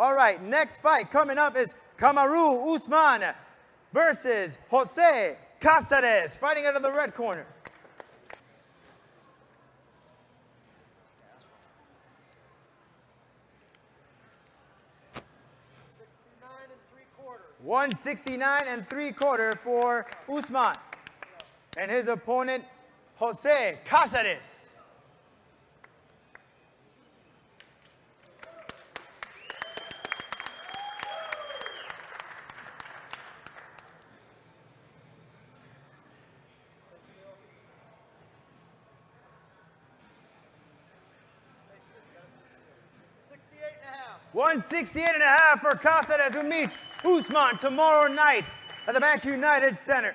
All right, next fight coming up is Kamaru Usman versus Jose Casares, fighting out of the red corner. One sixty-nine and three quarter for Usman, and his opponent Jose Casares. 168 and a half for Casares who meets Usman tomorrow night at the Bank United Center.